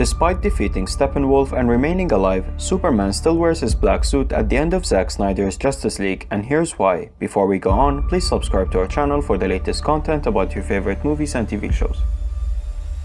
Despite defeating Steppenwolf and remaining alive, Superman still wears his black suit at the end of Zack Snyder's Justice League and here's why. Before we go on, please subscribe to our channel for the latest content about your favorite movies and TV shows.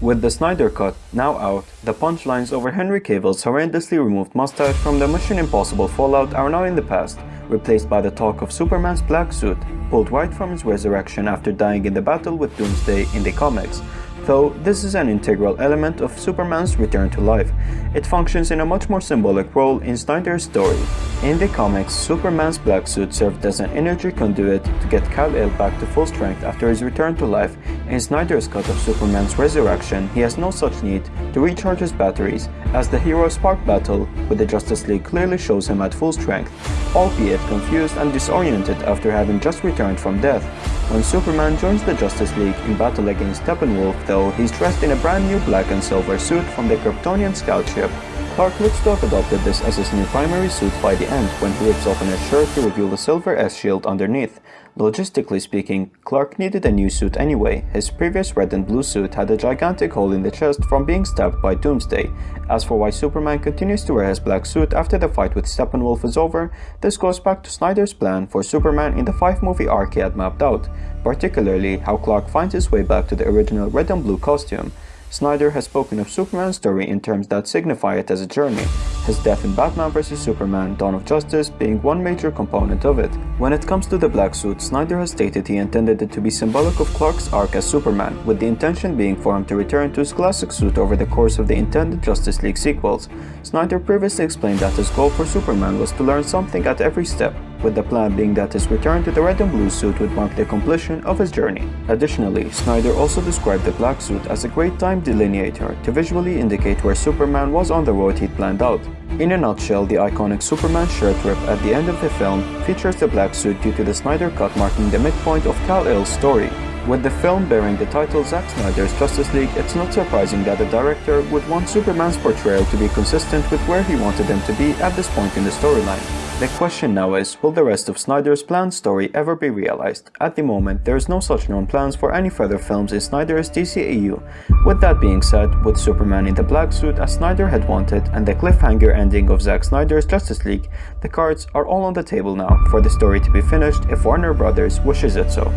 With the Snyder Cut now out, the punchlines over Henry Cavill's horrendously removed mustache from the Mission Impossible Fallout are now in the past, replaced by the talk of Superman's black suit, pulled right from his resurrection after dying in the battle with Doomsday in the comics, though this is an integral element of Superman's return to life. It functions in a much more symbolic role in Snyder's story. In the comics, Superman's black suit served as an energy conduit to get Kal-El back to full strength after his return to life. In Snyder's cut of Superman's resurrection, he has no such need to recharge his batteries, as the hero's spark battle with the Justice League clearly shows him at full strength, albeit confused and disoriented after having just returned from death. When Superman joins the Justice League in battle against Steppenwolf though, he's dressed in a brand new black and silver suit from the Kryptonian scout ship. Clark have adopted this as his new primary suit by the end when he rips open his shirt to reveal the silver S-shield underneath. Logistically speaking, Clark needed a new suit anyway. His previous red and blue suit had a gigantic hole in the chest from being stabbed by Doomsday. As for why Superman continues to wear his black suit after the fight with Steppenwolf is over, this goes back to Snyder's plan for Superman in the 5-movie arc he had mapped out, particularly how Clark finds his way back to the original red and blue costume. Snyder has spoken of Superman's story in terms that signify it as a journey, his death in Batman vs Superman Dawn of Justice being one major component of it. When it comes to the black suit, Snyder has stated he intended it to be symbolic of Clark's arc as Superman, with the intention being for him to return to his classic suit over the course of the intended Justice League sequels. Snyder previously explained that his goal for Superman was to learn something at every step, with the plan being that his return to the red and blue suit would mark the completion of his journey. Additionally, Snyder also described the black suit as a great time delineator to visually indicate where Superman was on the road he'd planned out. In a nutshell, the iconic Superman shirt rip at the end of the film features the black suit due to the Snyder Cut marking the midpoint of Kal-El's story. With the film bearing the title Zack Snyder's Justice League, it's not surprising that the director would want Superman's portrayal to be consistent with where he wanted them to be at this point in the storyline. The question now is, will the rest of Snyder's planned story ever be realized? At the moment, there is no such known plans for any further films in Snyder's DCEU. With that being said, with Superman in the black suit as Snyder had wanted and the cliffhanger ending of Zack Snyder's Justice League, the cards are all on the table now for the story to be finished if Warner Brothers wishes it so.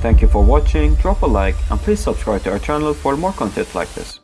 Thank you for watching, drop a like and please subscribe to our channel for more content like this.